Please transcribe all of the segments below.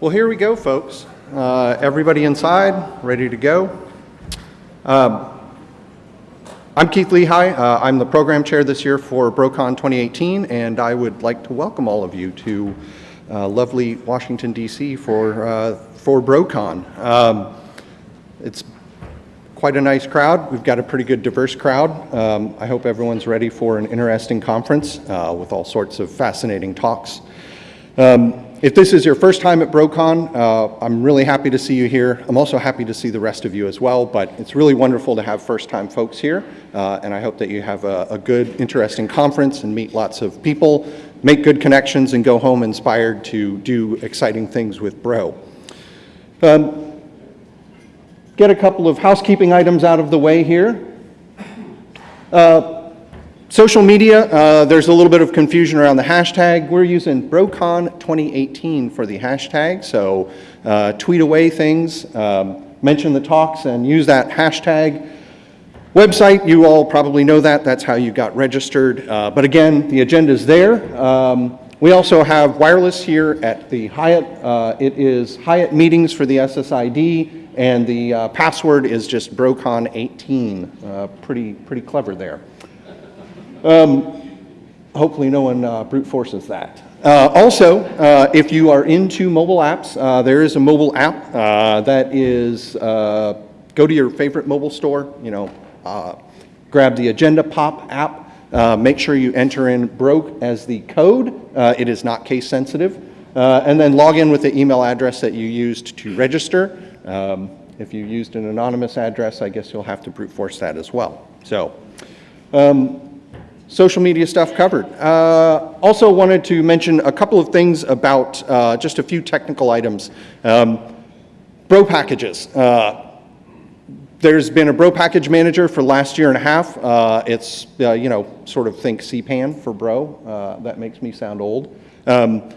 Well, here we go, folks. Uh, everybody inside, ready to go. Um, I'm Keith Lehigh. Uh, I'm the program chair this year for BroCon 2018, and I would like to welcome all of you to uh, lovely Washington, D.C. for, uh, for BroCon. Um, it's quite a nice crowd. We've got a pretty good diverse crowd. Um, I hope everyone's ready for an interesting conference uh, with all sorts of fascinating talks. Um, if this is your first time at BroCon, uh, I'm really happy to see you here. I'm also happy to see the rest of you as well, but it's really wonderful to have first-time folks here, uh, and I hope that you have a, a, good, interesting conference and meet lots of people, make good connections, and go home inspired to do exciting things with Bro. Um, get a couple of housekeeping items out of the way here. Uh, Social media, uh, there's a little bit of confusion around the hashtag. We're using BroCon 2018 for the hashtag, so uh, tweet away things, um, mention the talks, and use that hashtag. Website, you all probably know that. That's how you got registered. Uh, but again, the agenda is there. Um, we also have wireless here at the Hyatt. Uh, it is Hyatt meetings for the SSID, and the uh, password is just BroCon18. Uh, pretty, pretty clever there. Um, hopefully no one uh, brute forces that. Uh, also, uh, if you are into mobile apps, uh, there is a mobile app uh, that is, uh, go to your favorite mobile store, you know, grab the Agenda Pop app, make sure you enter in broke as the code. it is not case sensitive. and then log in with the email address that you used to register. Um, if you used an anonymous address, I guess you'll have to brute force that as well. So, um, social media stuff covered. Uh, also wanted to mention a couple of things about uh, just a few technical items. Um, bro packages. Uh, there's been a bro package manager for last year and a half. Uh, it's, uh, you know, sort of think CPAN for bro. Uh, that makes me sound old. Um,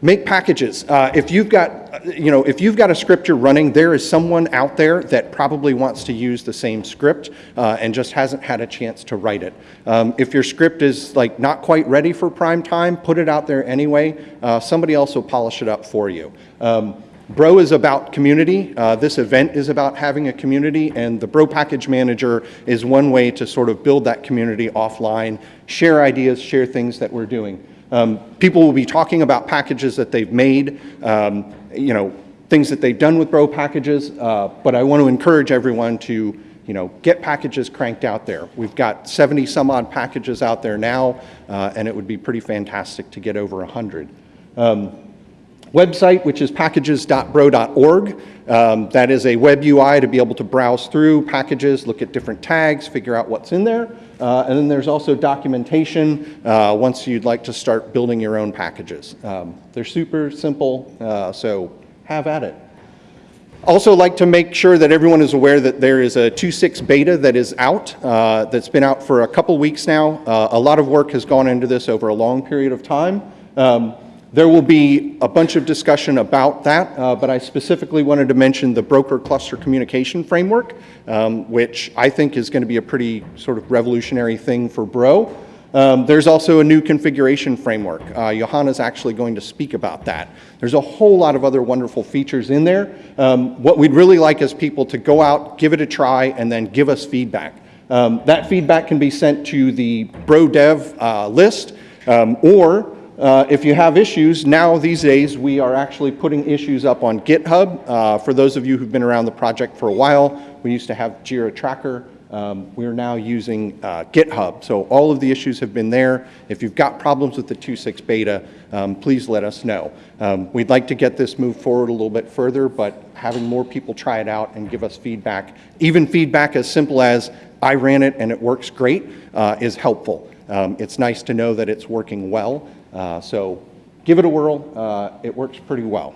Make packages. Uh, if you've got, you know, if you've got a script you're running, there is someone out there that probably wants to use the same script uh, and just hasn't had a chance to write it. Um, if your script is like not quite ready for prime time, put it out there anyway. Uh, somebody else will polish it up for you. Um, Bro is about community. Uh, this event is about having a community, and the Bro Package Manager is one way to sort of build that community offline, share ideas, share things that we're doing. Um, people will be talking about packages that they've made, um, you know, things that they've done with Bro packages, uh, but I want to encourage everyone to, you know, get packages cranked out there. We've got 70 some odd packages out there now, uh, and it would be pretty fantastic to get over 100. Um, website, which is packages.bro.org. Um, that is a web UI to be able to browse through packages, look at different tags, figure out what's in there. Uh, and then there's also documentation uh, once you'd like to start building your own packages. Um, they're super simple, uh, so have at it. Also like to make sure that everyone is aware that there is a 2.6 beta that is out, uh, that's been out for a couple weeks now. Uh, a lot of work has gone into this over a long period of time. Um, there will be a bunch of discussion about that, uh, but I specifically wanted to mention the broker cluster communication framework, um, which I think is going to be a pretty sort of revolutionary thing for Bro. Um, there's also a new configuration framework. Uh, Johanna's actually going to speak about that. There's a whole lot of other wonderful features in there. Um, what we'd really like is people to go out, give it a try, and then give us feedback. Um, that feedback can be sent to the Bro Dev uh, list, um, or uh, if you have issues, now these days we are actually putting issues up on GitHub. Uh, for those of you who've been around the project for a while, we used to have Jira Tracker. Um, we're now using uh, GitHub. So all of the issues have been there. If you've got problems with the 2.6 beta, um, please let us know. Um, we'd like to get this moved forward a little bit further, but having more people try it out and give us feedback, even feedback as simple as, I ran it and it works great, uh, is helpful. Um, it's nice to know that it's working well. Uh, so give it a whirl. Uh, it works pretty well.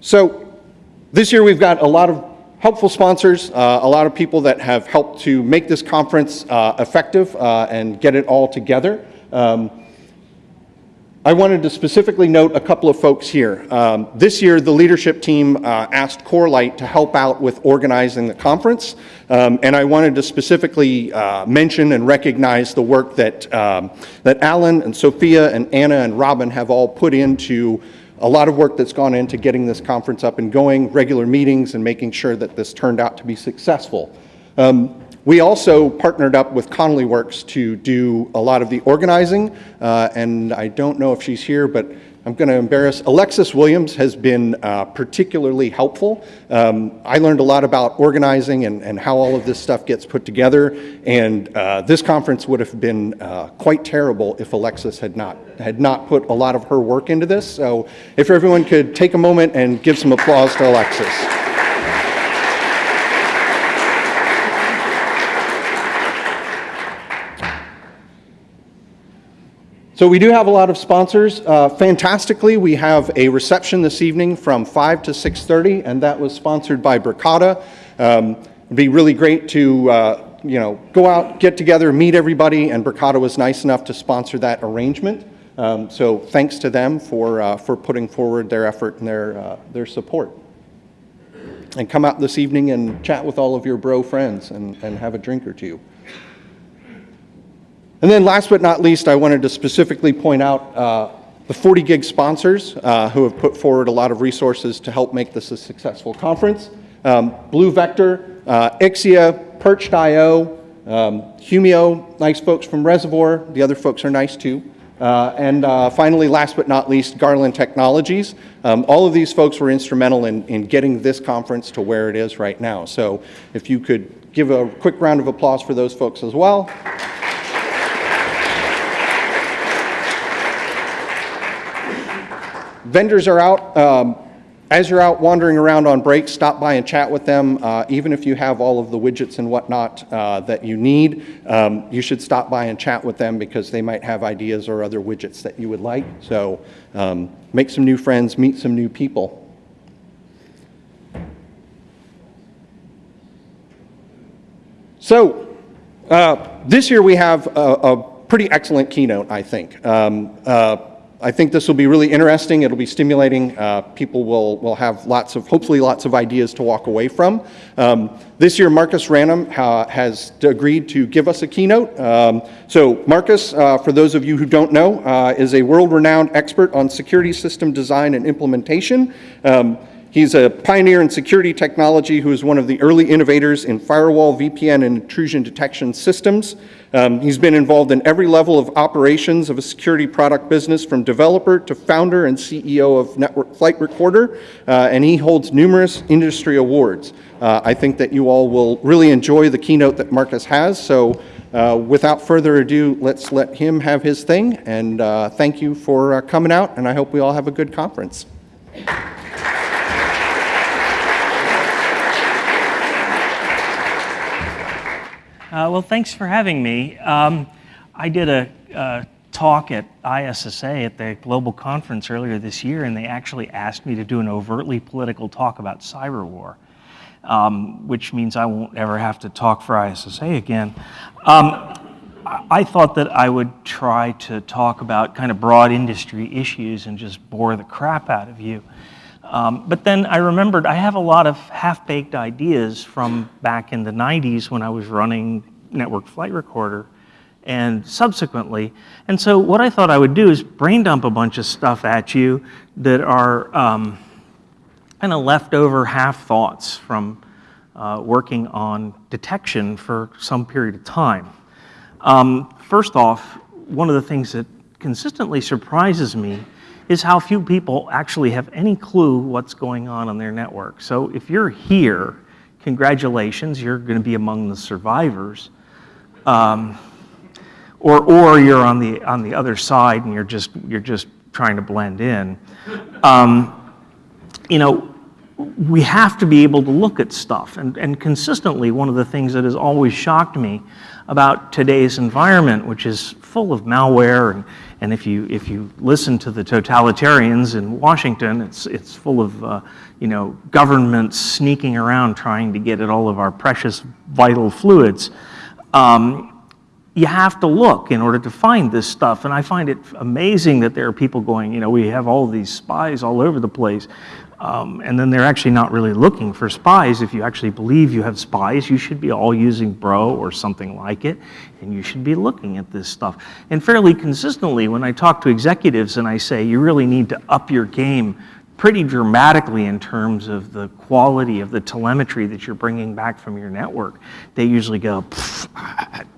So this year we've got a lot of helpful sponsors, uh, a lot of people that have helped to make this conference uh, effective uh, and get it all together. Um, I wanted to specifically note a couple of folks here. Um, this year, the leadership team uh, asked Corelight to help out with organizing the conference, um, and I wanted to specifically uh, mention and recognize the work that, um, that Alan and Sophia and Anna and Robin have all put into a lot of work that's gone into getting this conference up and going, regular meetings, and making sure that this turned out to be successful. Um, we also partnered up with Connolly Works to do a lot of the organizing, uh, and I don't know if she's here, but I'm going to embarrass. Alexis Williams has been uh, particularly helpful. Um, I learned a lot about organizing and, and, how all of this stuff gets put together, and uh, this conference would have been uh, quite terrible if Alexis had not, had not put a lot of her work into this. So if everyone could take a moment and give some applause to Alexis. So we do have a lot of sponsors. Uh, fantastically, we have a reception this evening from 5 to 6.30, and that was sponsored by Bricata. Um, it'd be really great to uh, you know, go out, get together, meet everybody, and Bricata was nice enough to sponsor that arrangement. Um, so thanks to them for, uh, for putting forward their effort and their, uh, their support. And come out this evening and chat with all of your bro friends and, and have a drink or two. And then last but not least, I wanted to specifically point out uh, the 40 gig sponsors uh, who have put forward a lot of resources to help make this a successful conference. Um, Blue Vector, uh, Ixia, Perched.io, um, Humio, nice folks from Reservoir. The other folks are nice too. Uh, and uh, finally, last but not least, Garland Technologies. Um, all of these folks were instrumental in, in getting this conference to where it is right now. So if you could give a quick round of applause for those folks as well. Vendors are out. Um, as you're out wandering around on breaks, stop by and chat with them. Uh, even if you have all of the widgets and whatnot uh, that you need, um, you should stop by and chat with them because they might have ideas or other widgets that you would like. So um, make some new friends, meet some new people. So uh, this year we have a, a, pretty excellent keynote, I think. Um, uh, I think this will be really interesting. It'll be stimulating. Uh, people will, will have lots of, hopefully lots of ideas to walk away from. Um, this year, Marcus Ranum ha has agreed to give us a keynote. Um, so Marcus, uh, for those of you who don't know, uh, is a world-renowned expert on security system design and implementation. Um, He's a pioneer in security technology who is one of the early innovators in firewall, VPN, and intrusion detection systems. Um, he's been involved in every level of operations of a security product business from developer to founder and CEO of Network Flight Recorder, uh, and he holds numerous industry awards. Uh, I think that you all will really enjoy the keynote that Marcus has, so uh, without further ado, let's let him have his thing, and uh, thank you for uh, coming out, and I hope we all have a good conference. Uh, well, thanks for having me. Um, I did a, a, talk at ISSA at the global conference earlier this year, and they actually asked me to do an overtly political talk about cyber war, um, which means I won't ever have to talk for ISSA again. Um, I thought that I would try to talk about kind of broad industry issues and just bore the crap out of you. Um, but then I remembered I have a lot of half-baked ideas from back in the 90s when I was running Network Flight Recorder and subsequently. And so what I thought I would do is brain dump a bunch of stuff at you that are um, kind of leftover half thoughts from uh, working on detection for some period of time. Um, first off, one of the things that consistently surprises me is how few people actually have any clue what's going on on their network. So if you're here, congratulations, you're going to be among the survivors. Um, or, or you're on the, on the other side and you're just, you're just trying to blend in. Um, you know, we have to be able to look at stuff. And, and consistently, one of the things that has always shocked me about today's environment, which is full of malware and and if you, if you listen to the totalitarians in Washington, it's, it's full of uh, you know, governments sneaking around trying to get at all of our precious vital fluids. Um, you have to look in order to find this stuff. And I find it amazing that there are people going, you know, we have all these spies all over the place. Um, and then they're actually not really looking for spies. If you actually believe you have spies, you should be all using Bro or something like it, and you should be looking at this stuff. And fairly consistently, when I talk to executives and I say, you really need to up your game pretty dramatically in terms of the quality of the telemetry that you're bringing back from your network, they usually go,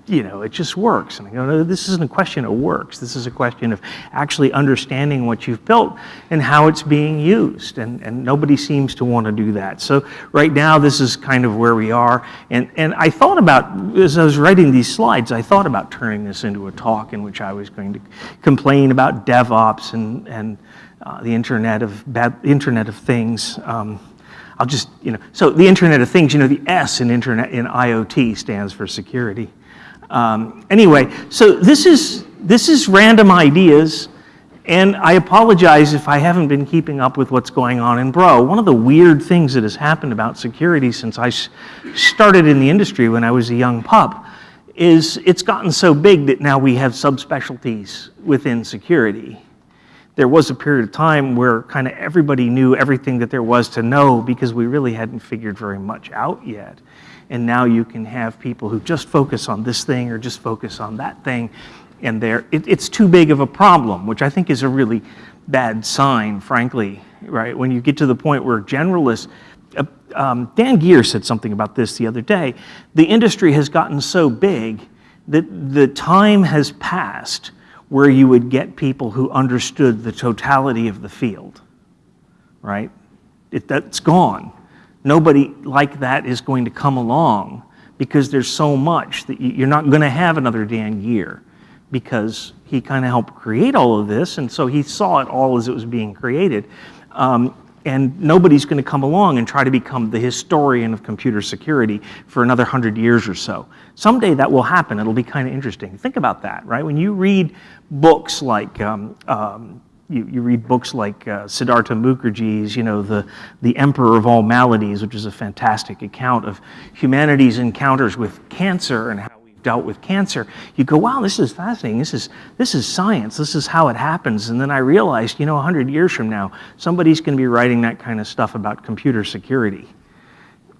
you know, it just works. And I go, no, this isn't a question of works. This is a question of actually understanding what you've built and how it's being used. And, and nobody seems to want to do that. So right now, this is kind of where we are. And, and I thought about, as I was writing these slides, I thought about turning this into a talk in which I was going to complain about DevOps and, and uh, the Internet of bad, Internet of Things. Um, I'll just, you know, so the Internet of Things, you know, the S in Internet in IoT stands for security. Um, anyway, so this is this is random ideas, and I apologize if I haven't been keeping up with what's going on in Bro. One of the weird things that has happened about security since I started in the industry when I was a young pup is it's gotten so big that now we have subspecialties within security there was a period of time where kind of everybody knew everything that there was to know because we really hadn't figured very much out yet. And now you can have people who just focus on this thing or just focus on that thing, and it, it's too big of a problem, which I think is a really bad sign, frankly, right? When you get to the point where generalists, uh, um, Dan Geer said something about this the other day. The industry has gotten so big that the time has passed where you would get people who understood the totality of the field, right? It, that's gone. Nobody like that is going to come along because there's so much that you're not going to have another Dan Geer because he kind of helped create all of this, and so he saw it all as it was being created. Um, and nobody's going to come along and try to become the historian of computer security for another hundred years or so. Someday that will happen. It'll be kind of interesting. Think about that, right? When you read books like um, um, you, you, read books like uh, Siddhartha Mukherjee's, you know, the, the Emperor of All Maladies, which is a fantastic account of humanity's encounters with cancer and how dealt with cancer, you go, wow, this is fascinating. This is, this is science. This is how it happens. And then I realized, you know, 100 years from now, somebody's going to be writing that kind of stuff about computer security.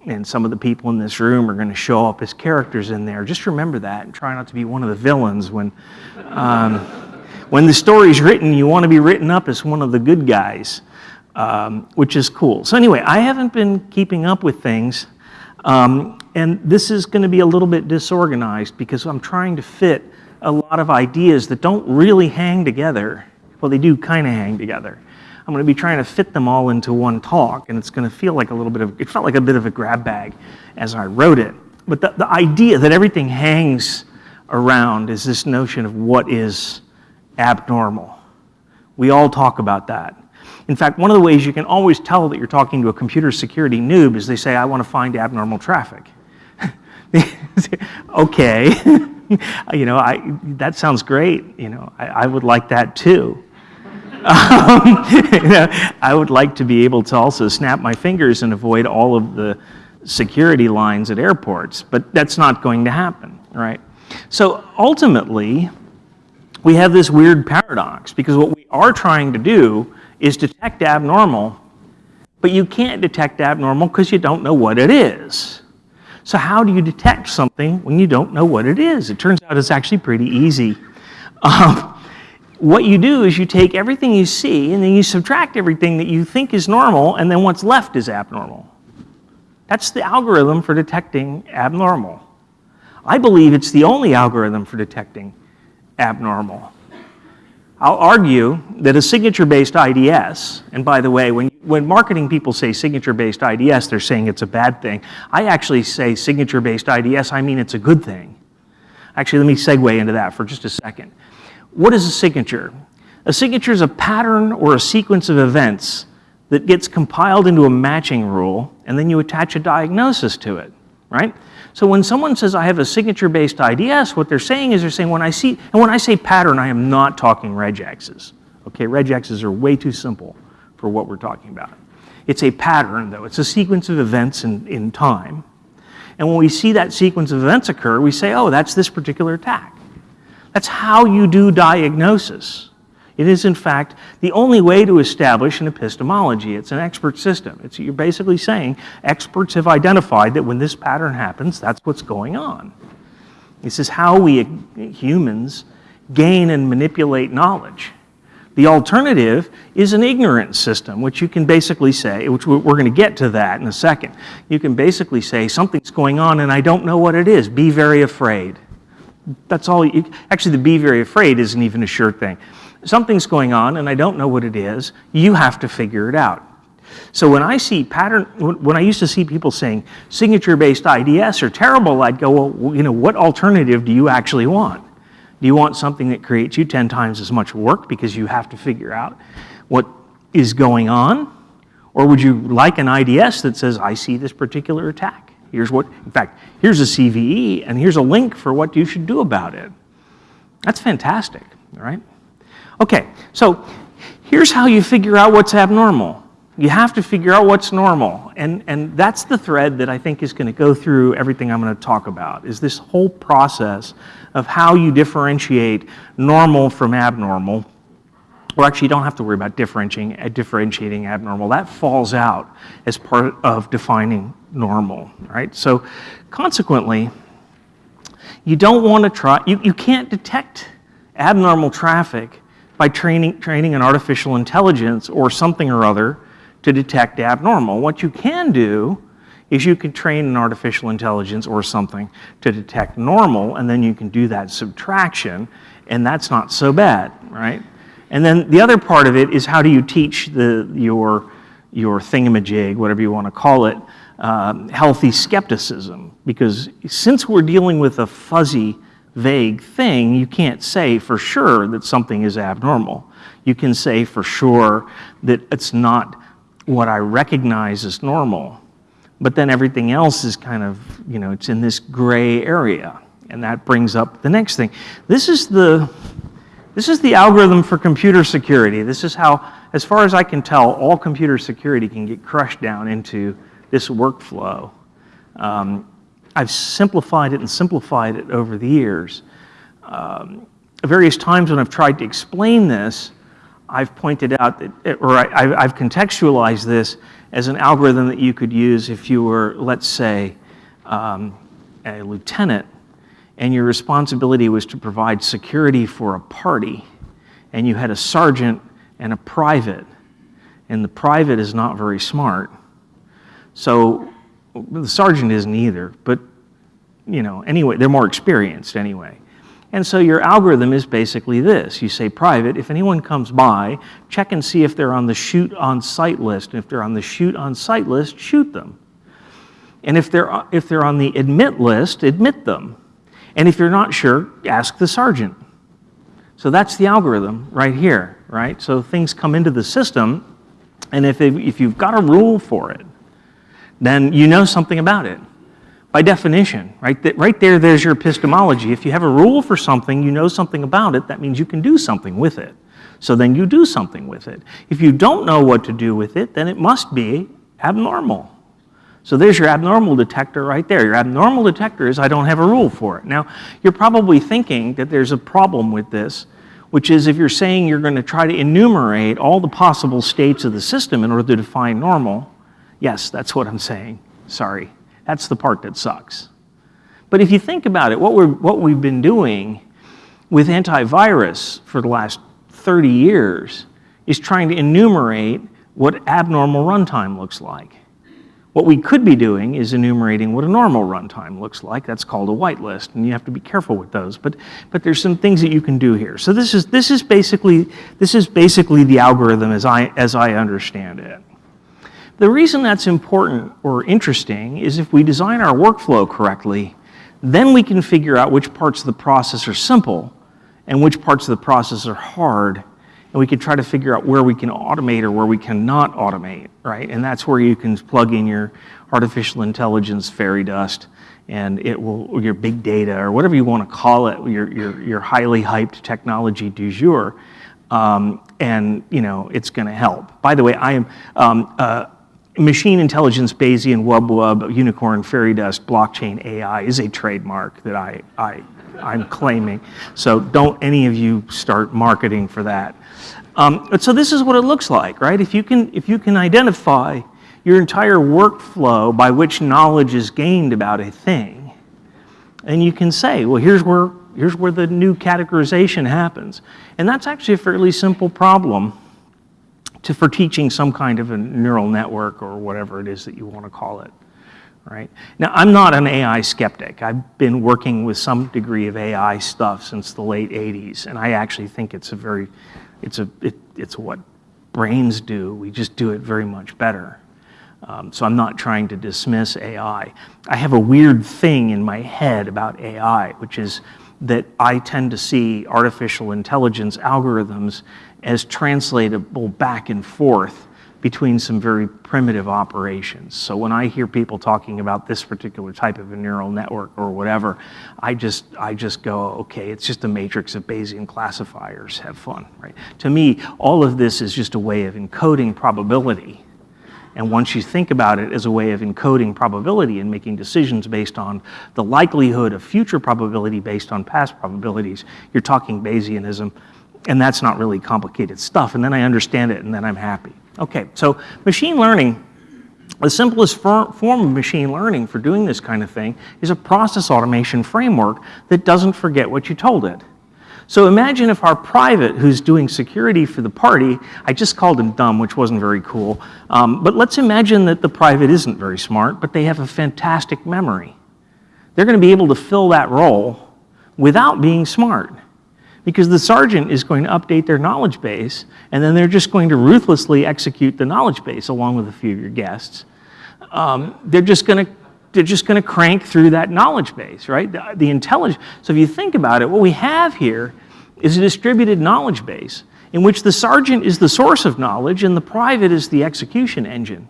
And some of the people in this room are going to show up as characters in there. Just remember that and try not to be one of the villains when, um, when the story's written, you want to be written up as one of the good guys, um, which is cool. So anyway, I haven't been keeping up with things. Um, and this is going to be a little bit disorganized because I'm trying to fit a lot of ideas that don't really hang together. Well, they do kind of hang together. I'm going to be trying to fit them all into one talk, and it's going to feel like a little bit of, it felt like a bit of a grab bag as I wrote it. But the, the idea that everything hangs around is this notion of what is abnormal. We all talk about that. In fact, one of the ways you can always tell that you're talking to a computer security noob is they say, I want to find abnormal traffic. okay, you know, I, that sounds great. You know, I, I would like that too. Um, you know, I would like to be able to also snap my fingers and avoid all of the security lines at airports, but that's not going to happen, right? So ultimately, we have this weird paradox because what we are trying to do is detect abnormal, but you can't detect abnormal because you don't know what it is. So how do you detect something when you don't know what it is? It turns out it's actually pretty easy. Um, what you do is you take everything you see and then you subtract everything that you think is normal and then what's left is abnormal. That's the algorithm for detecting abnormal. I believe it's the only algorithm for detecting abnormal. I'll argue that a signature-based IDS, and by the way, when, when marketing people say signature-based IDS, they're saying it's a bad thing. I actually say signature-based IDS, I mean it's a good thing. Actually, let me segue into that for just a second. What is a signature? A signature is a pattern or a sequence of events that gets compiled into a matching rule, and then you attach a diagnosis to it, right? So when someone says I have a signature-based IDS, what they're saying is they're saying when I see, and when I say pattern, I am not talking regexes. Okay, regexes are way too simple for what we're talking about. It's a pattern, though. It's a sequence of events in, in time. And when we see that sequence of events occur, we say, oh, that's this particular attack. That's how you do diagnosis. It is, in fact, the only way to establish an epistemology. It's an expert system. It's, you're basically saying experts have identified that when this pattern happens, that's what's going on. This is how we uh, humans gain and manipulate knowledge. The alternative is an ignorant system, which you can basically say, which we're going to get to that in a second. You can basically say, something's going on and I don't know what it is. Be very afraid. That's all. You, actually, the be very afraid isn't even a sure thing. Something's going on and I don't know what it is. You have to figure it out. So when I see pattern, when I used to see people saying signature-based IDS are terrible, I'd go, well, you know, what alternative do you actually want? Do you want something that creates you 10 times as much work because you have to figure out what is going on? Or would you like an IDS that says, I see this particular attack? Here's what, in fact, here's a CVE and here's a link for what you should do about it. That's fantastic, all right? Okay, so here's how you figure out what's abnormal. You have to figure out what's normal. And, and that's the thread that I think is going to go through everything I'm going to talk about, is this whole process of how you differentiate normal from abnormal. Or actually, you don't have to worry about differentiating, uh, differentiating abnormal. That falls out as part of defining normal, right? So consequently, you don't want to try, you, you can't detect abnormal traffic by training, training an artificial intelligence or something or other to detect abnormal. What you can do is you can train an artificial intelligence or something to detect normal, and then you can do that subtraction, and that's not so bad, right? And then the other part of it is how do you teach the, your, your thingamajig, whatever you want to call it, um, healthy skepticism. Because since we're dealing with a fuzzy, vague thing, you can't say for sure that something is abnormal. You can say for sure that it's not what I recognize as normal. But then everything else is kind of, you know, it's in this gray area. And that brings up the next thing. This is the, this is the algorithm for computer security. This is how, as far as I can tell, all computer security can get crushed down into this workflow. Um, I've simplified it and simplified it over the years. Um, various times when I've tried to explain this, I've pointed out that, or I, have contextualized this as an algorithm that you could use if you were, let's say, um, a lieutenant and your responsibility was to provide security for a party and you had a sergeant and a private and the private is not very smart. So the sergeant isn't either, but you know, anyway, they're more experienced anyway. And so your algorithm is basically this. You say private, if anyone comes by, check and see if they're on the shoot on site list. And if they're on the shoot on site list, shoot them. And if they're, if they're on the admit list, admit them. And if you're not sure, ask the sergeant. So that's the algorithm right here, right? So things come into the system, and if, if you've got a rule for it, then you know something about it by definition, right? Right there, there's your epistemology. If you have a rule for something, you know something about it, that means you can do something with it. So then you do something with it. If you don't know what to do with it, then it must be abnormal. So there's your abnormal detector right there. Your abnormal detector is I don't have a rule for it. Now, you're probably thinking that there's a problem with this, which is if you're saying you're going to try to enumerate all the possible states of the system in order to define normal, yes, that's what I'm saying. Sorry. That's the part that sucks. But if you think about it, what, we're, what we've been doing with antivirus for the last 30 years is trying to enumerate what abnormal runtime looks like. What we could be doing is enumerating what a normal runtime looks like. That's called a whitelist, and you have to be careful with those. But, but there's some things that you can do here. So this is, this is, basically, this is basically the algorithm as I, as I understand it. The reason that's important or interesting is if we design our workflow correctly, then we can figure out which parts of the process are simple and which parts of the process are hard. And we can try to figure out where we can automate or where we cannot automate, right? And that's where you can plug in your artificial intelligence fairy dust and it will, your big data or whatever you want to call it, your, your, your highly hyped technology du jour. Um, and, you know, it's going to help. By the way, I am, um, uh, machine intelligence, Bayesian, wub wub, unicorn, fairy dust, blockchain, AI is a trademark that I, I, I'm claiming. So don't any of you start marketing for that. Um, but so this is what it looks like, right? If you can, if you can identify your entire workflow by which knowledge is gained about a thing, and you can say, well, here's where, here's where the new categorization happens. And that's actually a fairly simple problem to, for teaching some kind of a neural network or whatever it is that you want to call it. Right? Now, I'm not an AI skeptic. I've been working with some degree of AI stuff since the late 80s, and I actually think it's a very, it's, a, it, it's what brains do. We just do it very much better. Um, so I'm not trying to dismiss AI. I have a weird thing in my head about AI, which is that I tend to see artificial intelligence algorithms as translatable back and forth between some very primitive operations. So when I hear people talking about this particular type of a neural network or whatever, I just, I just go, okay, it's just a matrix of Bayesian classifiers, have fun, right? To me, all of this is just a way of encoding probability. And once you think about it as a way of encoding probability and making decisions based on the likelihood of future probability based on past probabilities, you're talking Bayesianism and that's not really complicated stuff. And then I understand it, and then I'm happy. Okay, so machine learning, the simplest form of machine learning for doing this kind of thing is a process automation framework that doesn't forget what you told it. So imagine if our private, who's doing security for the party, I just called him dumb, which wasn't very cool, um, but let's imagine that the private isn't very smart, but they have a fantastic memory. They're going to be able to fill that role without being smart because the sergeant is going to update their knowledge base and then they're just going to ruthlessly execute the knowledge base along with a few of your guests. Um, they're just going to they're just going to crank through that knowledge base, right? The, the intelligence. So if you think about it, what we have here is a distributed knowledge base in which the sergeant is the source of knowledge and the private is the execution engine.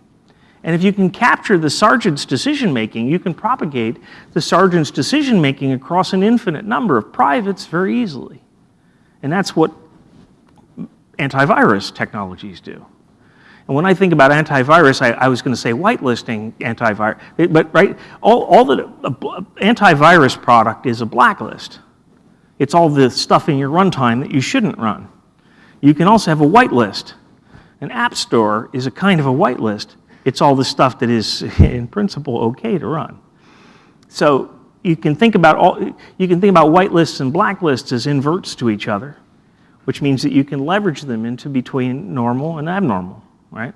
And if you can capture the sergeant's decision making, you can propagate the sergeant's decision making across an infinite number of privates very easily. And that's what antivirus technologies do. And when I think about antivirus, I, I was going to say whitelisting antivirus, but right, all, all the antivirus product is a blacklist. It's all the stuff in your runtime that you shouldn't run. You can also have a whitelist. An app store is a kind of a whitelist. It's all the stuff that is, in principle, okay to run. So you can think about all, you can think about whitelists and blacklists as inverts to each other, which means that you can leverage them into between normal and abnormal, right?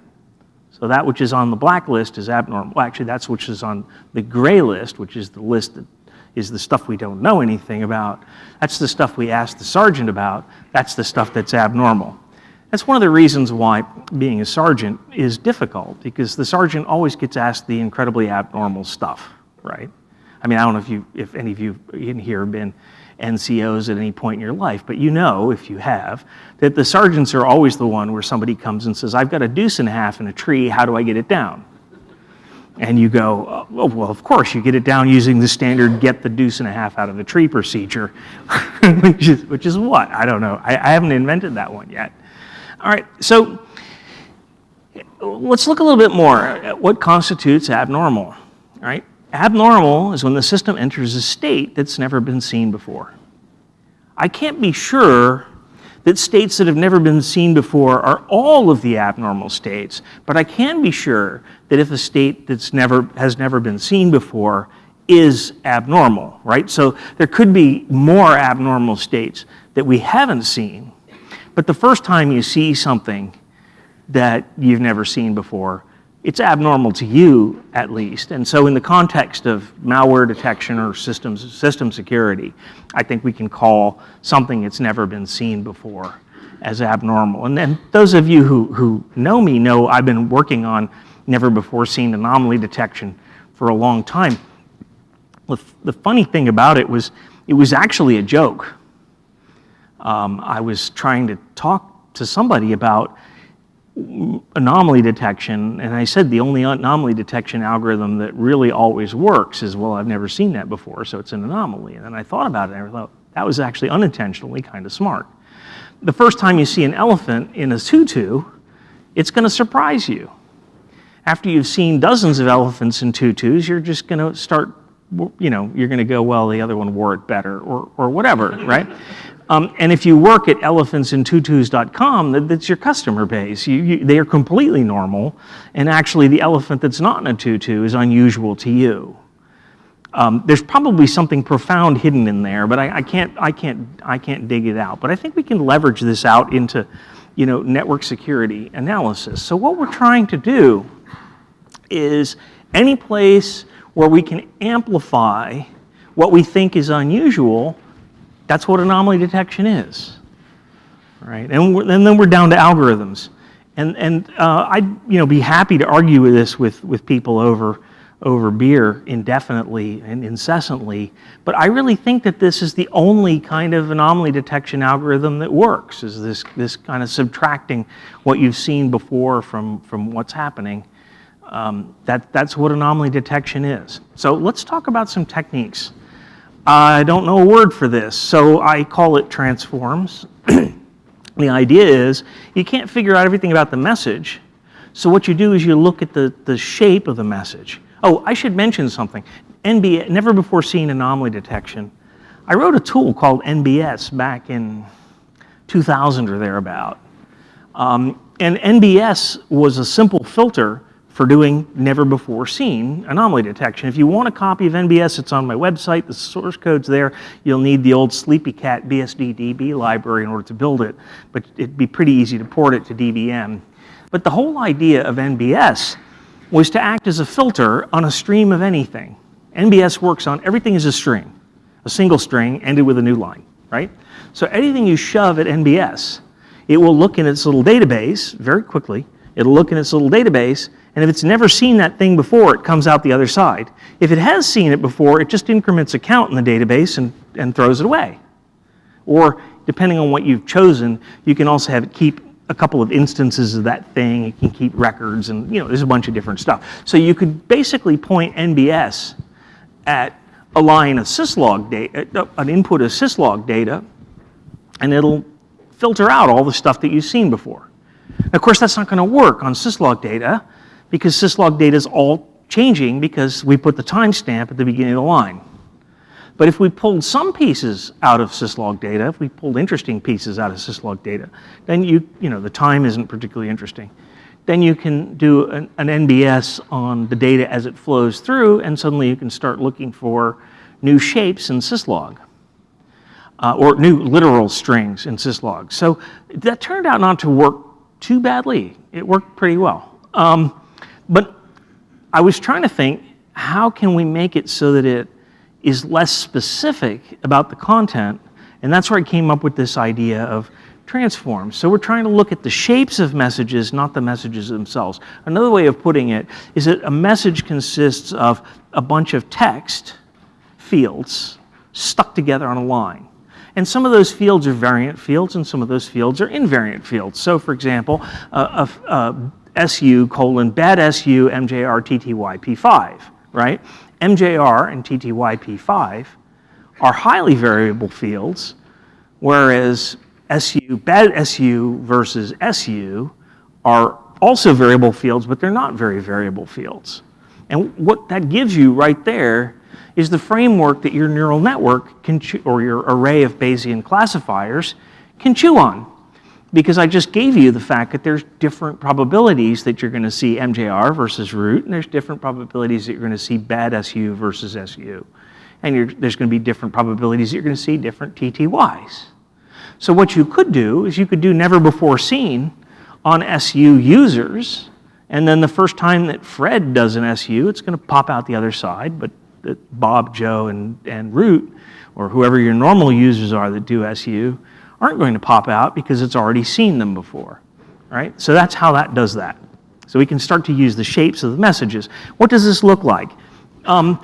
So that which is on the black list is abnormal. Well, actually, that's which is on the gray list, which is the list that is the stuff we don't know anything about. That's the stuff we ask the sergeant about. That's the stuff that's abnormal. That's one of the reasons why being a sergeant is difficult, because the sergeant always gets asked the incredibly abnormal stuff, right? I mean, I don't know if, you, if any of you in here have been NCOs at any point in your life, but you know, if you have, that the sergeants are always the one where somebody comes and says, I've got a deuce and a half in a tree, how do I get it down? And you go, oh, oh well, of course, you get it down using the standard get the deuce and a half out of the tree procedure, which, is, which is what? I don't know. I, I haven't invented that one yet. All right, so let's look a little bit more at what constitutes abnormal, all right? Abnormal is when the system enters a state that's never been seen before. I can't be sure that states that have never been seen before are all of the abnormal states, but I can be sure that if a state that's never, has never been seen before is abnormal, right? So there could be more abnormal states that we haven't seen, but the first time you see something that you've never seen before, it's abnormal to you at least. And so in the context of malware detection or systems, system security, I think we can call something that's never been seen before as abnormal. And then those of you who, who know me know I've been working on never before seen anomaly detection for a long time. The, the funny thing about it was it was actually a joke. Um, I was trying to talk to somebody about anomaly detection, and I said the only anomaly detection algorithm that really always works is, well, I've never seen that before, so it's an anomaly. And then I thought about it, and I thought, that was actually unintentionally kind of smart. The first time you see an elephant in a tutu, it's going to surprise you. After you've seen dozens of elephants in tutus, you're just going to start, you know, you're going to go, well, the other one wore it better or, or whatever, right? Um, and if you work at elephantsintutus.com, that, that's your customer base. You, you, they are completely normal, and actually the elephant that's not in a tutu is unusual to you. Um, there's probably something profound hidden in there, but I, I, can't, I, can't, I can't dig it out. But I think we can leverage this out into you know, network security analysis. So what we're trying to do is any place where we can amplify what we think is unusual, that's what anomaly detection is. Right? And, and then we're down to algorithms. And, and uh, I'd you know, be happy to argue with this with, with people over over beer indefinitely and incessantly, but I really think that this is the only kind of anomaly detection algorithm that works, is this, this kind of subtracting what you've seen before from, from what's happening. Um, that, that's what anomaly detection is. So let's talk about some techniques. I don't know a word for this, so I call it transforms. the idea is you can't figure out everything about the message, so what you do is you look at the, the shape of the message. Oh, I should mention something. NBA, never before seen anomaly detection. I wrote a tool called NBS back in 2000 or thereabout. Um, and NBS was a simple filter for doing never before seen anomaly detection. If you want a copy of NBS, it's on my website. The source code's there. You'll need the old Sleepy SleepyCat BSDDB library in order to build it, but it'd be pretty easy to port it to DBM. But the whole idea of NBS was to act as a filter on a stream of anything. NBS works on everything as a string, a single string ended with a new line, right? So anything you shove at NBS, it will look in its little database very quickly. It'll look in its little database, and if it's never seen that thing before, it comes out the other side. If it has seen it before, it just increments a count in the database and, and throws it away. Or depending on what you've chosen, you can also have it keep a couple of instances of that thing. It can keep records and, you know, there's a bunch of different stuff. So you could basically point NBS at a line of syslog data, uh, an input of syslog data, and it'll filter out all the stuff that you've seen before. of course, that's not going to work on syslog data because syslog data is all changing because we put the timestamp at the beginning of the line. But if we pulled some pieces out of syslog data, if we pulled interesting pieces out of syslog data, then you, you know, the time isn't particularly interesting. Then you can do an, an NBS on the data as it flows through, and suddenly you can start looking for new shapes in syslog. Uh, or new literal strings in syslog. So that turned out not to work too badly. It worked pretty well. Um, but I was trying to think, how can we make it so that it is less specific about the content, and that's where I came up with this idea of transform. So we're trying to look at the shapes of messages, not the messages themselves. Another way of putting it is that a message consists of a bunch of text fields stuck together on a line. And some of those fields are variant fields and some of those fields are invariant fields. So for example, uh, uh, SU colon bad SU MJR TTY P5, right? MJR and TTYP5 are highly variable fields, whereas SU, bad SU versus SU are also variable fields, but they're not very variable fields. And what that gives you right there is the framework that your neural network can, or your array of Bayesian classifiers can chew on because I just gave you the fact that there's different probabilities that you're going to see MJR versus root, and there's different probabilities that you're going to see bad SU versus SU. And there's going to be different probabilities that you're going to see different TTYs. So what you could do is you could do never before seen on SU users, and then the first time that Fred does an SU, it's going to pop out the other side, but Bob, Joe, and, and root, or whoever your normal users are that do SU, aren't going to pop out because it's already seen them before, right? So that's how that does that. So we can start to use the shapes of the messages. What does this look like? Um,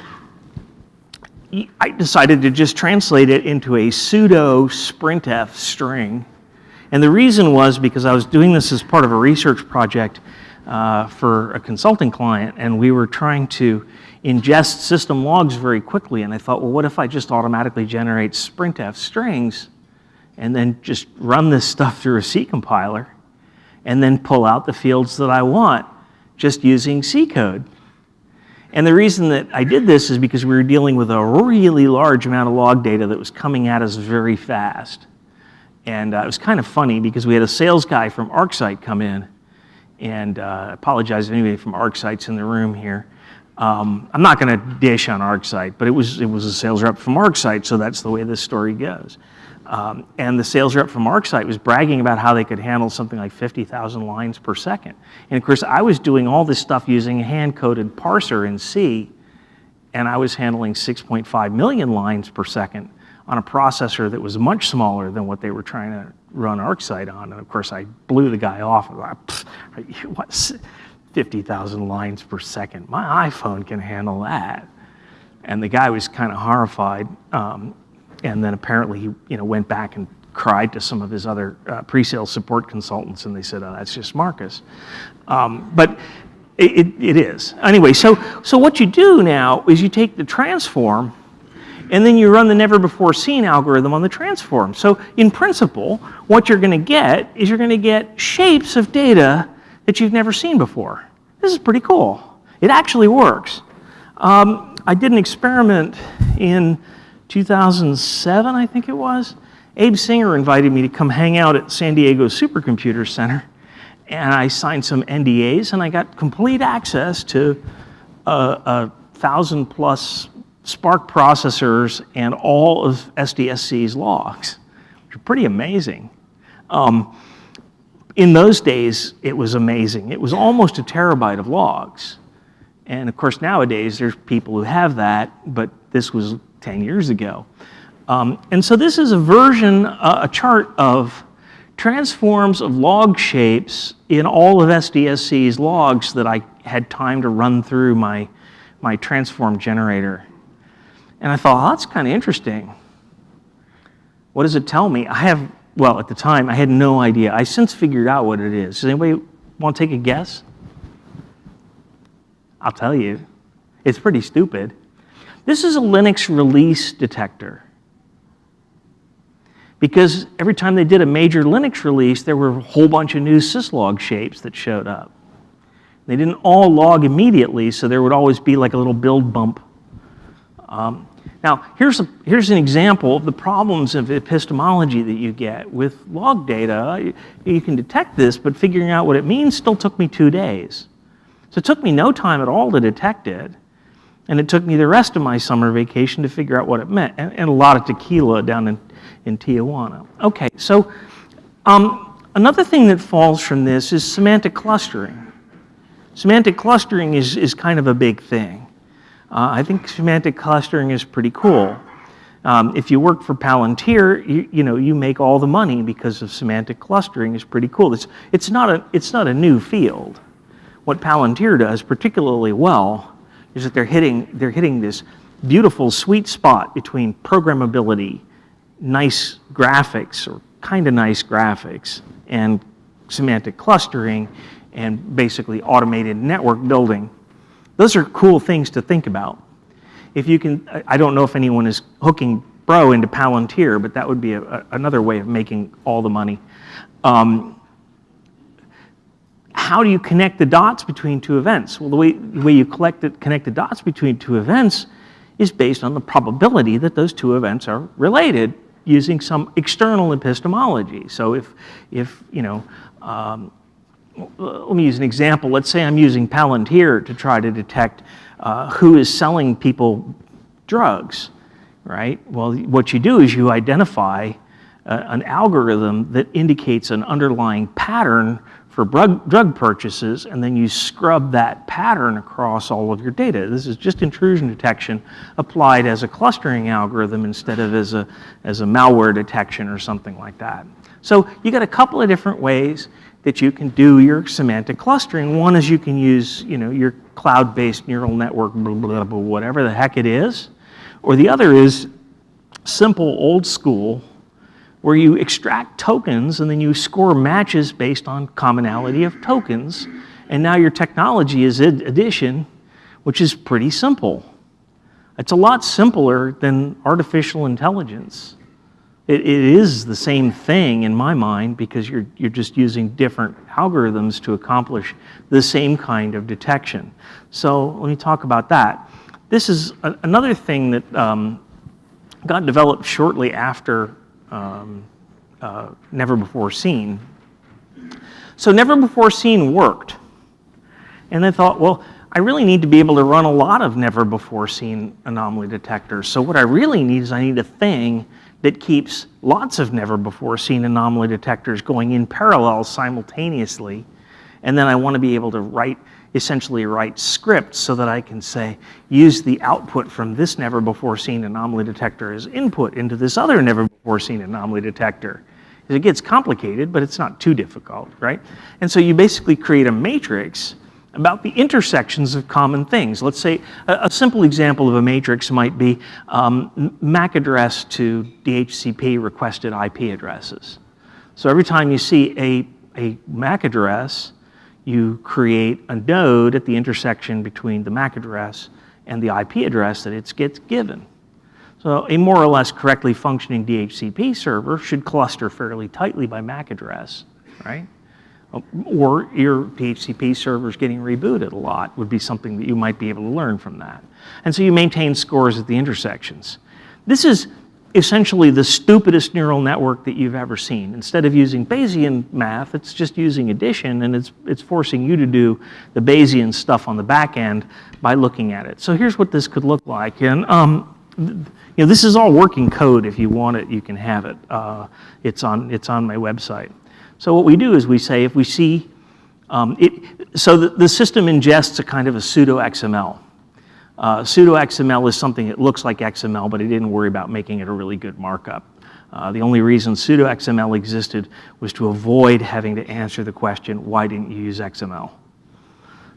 I decided to just translate it into a pseudo sprintf string. And the reason was because I was doing this as part of a research project uh, for a consulting client, and we were trying to ingest system logs very quickly. And I thought, well, what if I just automatically generate sprintf strings and then just run this stuff through a C compiler and then pull out the fields that I want just using C code. And the reason that I did this is because we were dealing with a really large amount of log data that was coming at us very fast. And uh, it was kind of funny because we had a sales guy from ArcSight come in, and uh, I apologize if anybody from ArcSight's in the room here. Um, I'm not going to dish on ArcSight, but it was, it was a sales rep from ArcSight, so that's the way this story goes. Um, and the sales rep from ArcSight was bragging about how they could handle something like 50,000 lines per second. And of course, I was doing all this stuff using a hand-coded parser in C, and I was handling 6.5 million lines per second on a processor that was much smaller than what they were trying to run ArcSight on. And of course, I blew the guy off. What, 50,000 lines per second? My iPhone can handle that. And the guy was kind of horrified. Um, and then apparently he you know, went back and cried to some of his other uh, pre-sale support consultants, and they said, oh, that's just Marcus. Um, but it, it, it is. Anyway, so, so what you do now is you take the transform, and then you run the never before seen algorithm on the transform. So in principle, what you're going to get is you're going to get shapes of data that you've never seen before. This is pretty cool. It actually works. Um, I did an experiment in 2007, I think it was. Abe Singer invited me to come hang out at San Diego Supercomputer Center, and I signed some NDAs, and I got complete access to a, a thousand plus SPARC processors and all of SDSC's logs, which are pretty amazing. Um, in those days, it was amazing. It was almost a terabyte of logs. And of course, nowadays, there's people who have that, but this was 10 years ago. Um, and so this is a version, uh, a chart of transforms of log shapes in all of SDSC's logs that I had time to run through my, my transform generator. And I thought, oh, that's kind of interesting. What does it tell me? I have, well, at the time, I had no idea. I since figured out what it is. Does anybody want to take a guess? I'll tell you. It's pretty stupid. This is a Linux release detector. Because every time they did a major Linux release, there were a whole bunch of new syslog shapes that showed up. They didn't all log immediately, so there would always be like a little build bump. Um, now, here's, a, here's an example of the problems of epistemology that you get with log data. You, you can detect this, but figuring out what it means still took me two days. So it took me no time at all to detect it. And it took me the rest of my summer vacation to figure out what it meant, and, and a lot of tequila down in, in Tijuana. Okay, so um, another thing that falls from this is semantic clustering. Semantic clustering is, is kind of a big thing. Uh, I think semantic clustering is pretty cool. Um, if you work for Palantir, you, you, know, you make all the money because of semantic clustering is pretty cool. It's, it's, not a, it's not a new field. What Palantir does particularly well is that they're hitting, they're hitting this beautiful sweet spot between programmability, nice graphics, or kind of nice graphics, and semantic clustering, and basically automated network building. Those are cool things to think about. If you can, I don't know if anyone is hooking Bro into Palantir, but that would be a, a, another way of making all the money. Um, how do you connect the dots between two events? Well, the way, the way you collect it, connect the dots between two events is based on the probability that those two events are related using some external epistemology. So if, if you know, um, let me use an example. Let's say I'm using Palantir to try to detect uh, who is selling people drugs, right? Well, what you do is you identify uh, an algorithm that indicates an underlying pattern for drug purchases, and then you scrub that pattern across all of your data. This is just intrusion detection applied as a clustering algorithm instead of as a, as a malware detection or something like that. So you got a couple of different ways that you can do your semantic clustering. One is you can use you know, your cloud-based neural network, blah, blah, blah, whatever the heck it is. Or the other is simple, old school where you extract tokens and then you score matches based on commonality of tokens. And now your technology is addition, which is pretty simple. It's a lot simpler than artificial intelligence. It, it is the same thing in my mind because you're, you're just using different algorithms to accomplish the same kind of detection. So let me talk about that. This is a, another thing that um, got developed shortly after um, uh, Never Before Seen. So Never Before Seen worked. And they thought, well, I really need to be able to run a lot of never before seen anomaly detectors. So what I really need is I need a thing that keeps lots of never before seen anomaly detectors going in parallel simultaneously. And then I want to be able to write, essentially write scripts so that I can say, use the output from this never before seen anomaly detector as input into this other never before seen anomaly detector. It gets complicated, but it's not too difficult, right? And so you basically create a matrix about the intersections of common things. Let's say a, a simple example of a matrix might be um, MAC address to DHCP requested IP addresses. So every time you see a, a MAC address, you create a node at the intersection between the MAC address and the IP address that it gets given. So a more or less correctly functioning DHCP server should cluster fairly tightly by MAC address, right? or your DHCP servers getting rebooted a lot would be something that you might be able to learn from that. And so you maintain scores at the intersections. This is essentially the stupidest neural network that you've ever seen. Instead of using Bayesian math, it's just using addition and it's, it's forcing you to do the Bayesian stuff on the back end by looking at it. So here's what this could look like. And um, you know, this is all working code. If you want it, you can have it. Uh, it's, on, it's on my website. So what we do is we say if we see, um, it, so the, the, system ingests a kind of a pseudo XML. Uh, pseudo XML is something that looks like XML, but it didn't worry about making it a really good markup. Uh, the only reason pseudo XML existed was to avoid having to answer the question, why didn't you use XML?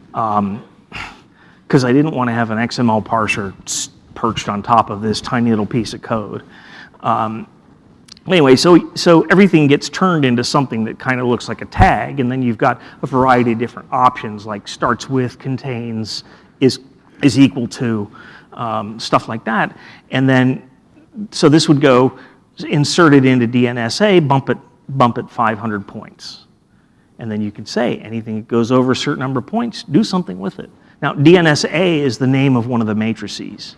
Because um, I didn't want to have an XML parser perched on top of this tiny little piece of code. Um, Anyway, so, so everything gets turned into something that kind of looks like a tag, and then you've got a variety of different options like starts with, contains, is, is equal to, um, stuff like that. And then, so this would go inserted into DNSA, bump it, bump it 500 points. And then you could say anything that goes over a certain number of points, do something with it. Now, DNSA is the name of one of the matrices.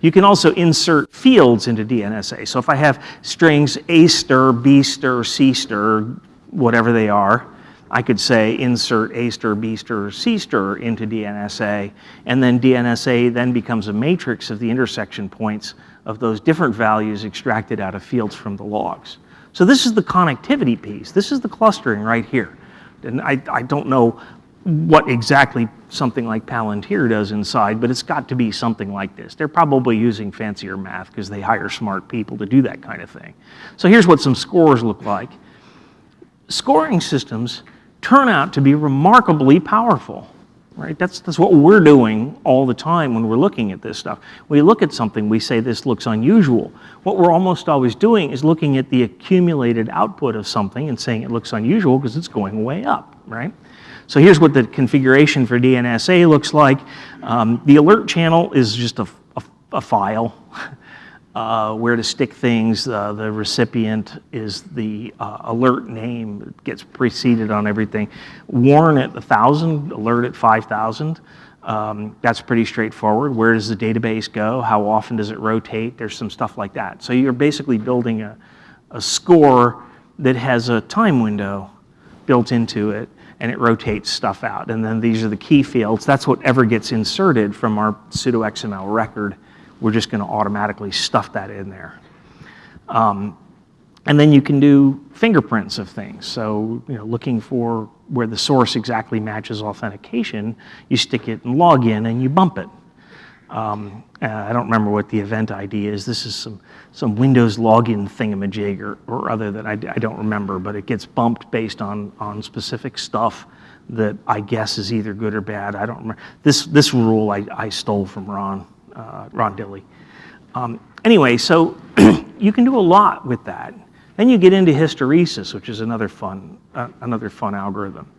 You can also insert fields into DNSA. So if I have strings A stir, B stir, C stir, whatever they are, I could say insert A stir, B C into DNSA, and then DNSA then becomes a matrix of the intersection points of those different values extracted out of fields from the logs. So this is the connectivity piece. This is the clustering right here. And I, I don't know what exactly something like Palantir does inside, but it's got to be something like this. They're probably using fancier math because they hire smart people to do that kind of thing. So here's what some scores look like. Scoring systems turn out to be remarkably powerful, right? That's, that's what we're doing all the time when we're looking at this stuff. We look at something, we say this looks unusual. What we're almost always doing is looking at the accumulated output of something and saying it looks unusual because it's going way up, right? So here's what the configuration for DNSA looks like. Um, the alert channel is just a, a, a file uh, where to stick things. Uh, the recipient is the uh, alert name that gets preceded on everything. Warn at 1,000, alert at 5,000. Um, that's pretty straightforward. Where does the database go? How often does it rotate? There's some stuff like that. So you're basically building a, a score that has a time window built into it and it rotates stuff out. And then these are the key fields. That's whatever gets inserted from our pseudo XML record. We're just going to automatically stuff that in there. Um, and then you can do fingerprints of things. So, you know, looking for where the source exactly matches authentication, you stick it in login and you bump it. Um, uh, I don't remember what the event ID is. This is some, some Windows login thingamajig or, or other that I, I don't remember, but it gets bumped based on, on specific stuff that I guess is either good or bad. I don't remember. This, this rule I, I stole from Ron, uh, Ron Dilley. Um, anyway, so you can do a lot with that. Then you get into hysteresis, which is another fun, uh, another fun algorithm.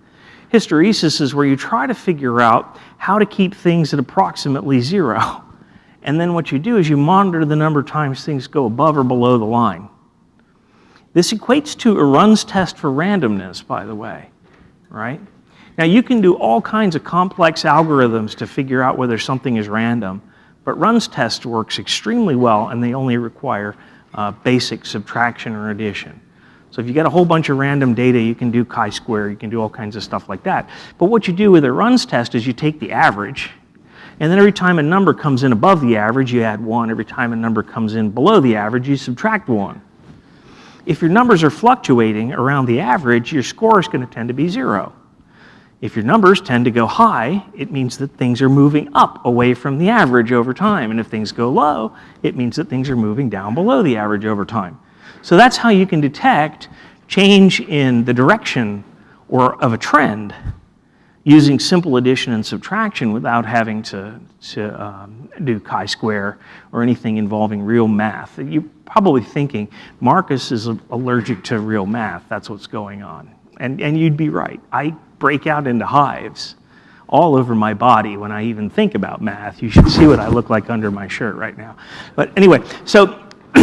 Hysteresis is where you try to figure out how to keep things at approximately zero. And then what you do is you monitor the number of times things go above or below the line. This equates to a runs test for randomness, by the way, right? Now you can do all kinds of complex algorithms to figure out whether something is random, but runs test works extremely well and they only require uh, basic subtraction or addition. So if you get a whole bunch of random data, you can do chi-square, you can do all kinds of stuff like that. But what you do with a runs test is you take the average, and then every time a number comes in above the average, you add one. Every time a number comes in below the average, you subtract one. If your numbers are fluctuating around the average, your score is going to tend to be zero. If your numbers tend to go high, it means that things are moving up away from the average over time. And if things go low, it means that things are moving down below the average over time. So that's how you can detect change in the direction or of a trend using simple addition and subtraction without having to, to um, do chi-square or anything involving real math. You're probably thinking, Marcus is allergic to real math. That's what's going on. And, and you'd be right. I break out into hives all over my body when I even think about math. You should see what I look like under my shirt right now. But anyway, so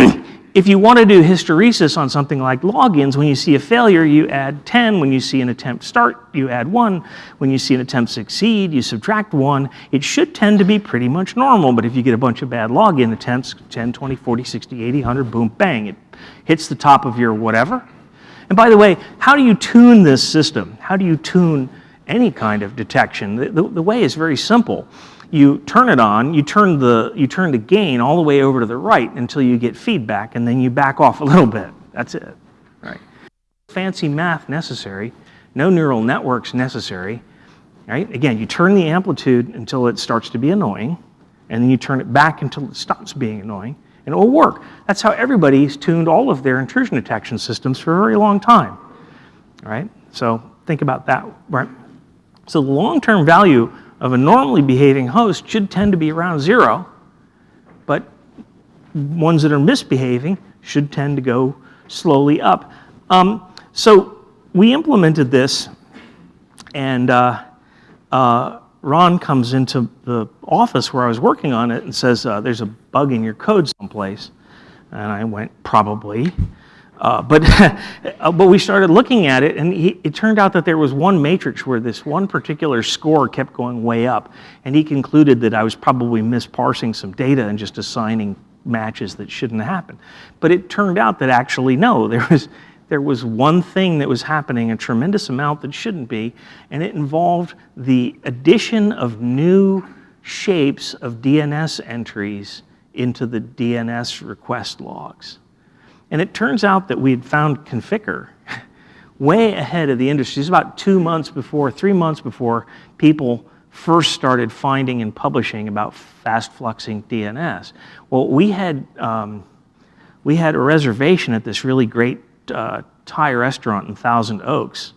if you want to do hysteresis on something like logins, when you see a failure, you add 10. When you see an attempt start, you add 1. When you see an attempt succeed, you subtract 1. It should tend to be pretty much normal, but if you get a bunch of bad login attempts, 10, 20, 40, 60, 80, 100, boom, bang, it hits the top of your whatever, and by the way, how do you tune this system? How do you tune any kind of detection? The, the, the, way is very simple. You turn it on, you turn, the, you turn the gain all the way over to the right until you get feedback, and then you back off a little bit. That's it. Right? Fancy math necessary, no neural networks necessary. Right? Again, you turn the amplitude until it starts to be annoying, and then you turn it back until it stops being annoying and it will work. That's how everybody's tuned all of their intrusion detection systems for a very long time. Right? So think about that. Right? So the long-term value of a normally behaving host should tend to be around zero, but ones that are misbehaving should tend to go slowly up. Um, so we implemented this, and uh, uh, Ron comes into the office where I was working on it and says, uh, there's a bug in your code someplace. And I went, probably. Uh, but, uh, but we started looking at it, and he, it turned out that there was one matrix where this one particular score kept going way up. And he concluded that I was probably misparsing some data and just assigning matches that shouldn't happen. But it turned out that actually, no, there was, there was one thing that was happening, a tremendous amount that shouldn't be, and it involved the addition of new shapes of DNS entries into the DNS request logs. And it turns out that we had found Conficker way ahead of the industry. It's about two months before, three months before people first started finding and publishing about fast fluxing DNS. Well, we had, um, we had a reservation at this really great uh, Thai restaurant in Thousand Oaks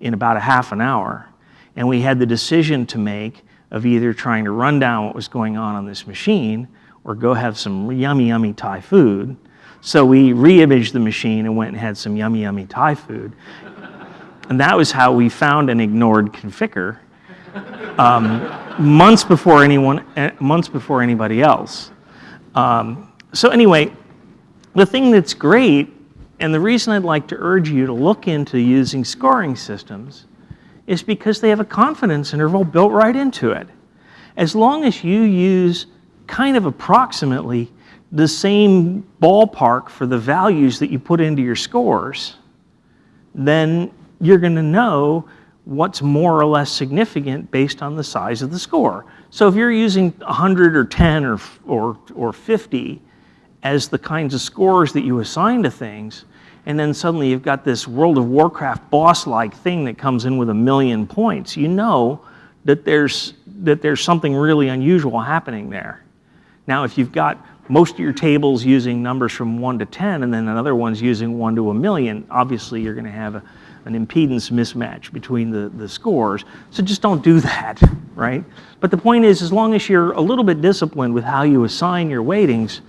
in about a half an hour. And we had the decision to make of either trying to run down what was going on on this machine or go have some yummy, yummy Thai food. So we re-imaged the machine and went and had some yummy, yummy Thai food. And that was how we found and ignored Conficker um, months before anyone, eh, months before anybody else. Um, so anyway, the thing that's great and the reason I'd like to urge you to look into using scoring systems is because they have a confidence interval built right into it. As long as you use kind of approximately the same ballpark for the values that you put into your scores, then you're going to know what's more or less significant based on the size of the score. So if you're using 100 or 10 or, or, or 50 as the kinds of scores that you assign to things, and then suddenly you've got this World of Warcraft boss-like thing that comes in with a million points, you know that there's, that there's something really unusual happening there. Now, if you've got most of your tables using numbers from 1 to 10 and then another one's using 1 to a million, obviously you're going to have a, an impedance mismatch between the, the scores. So just don't do that, right? But the point is, as long as you're a little bit disciplined with how you assign your weightings,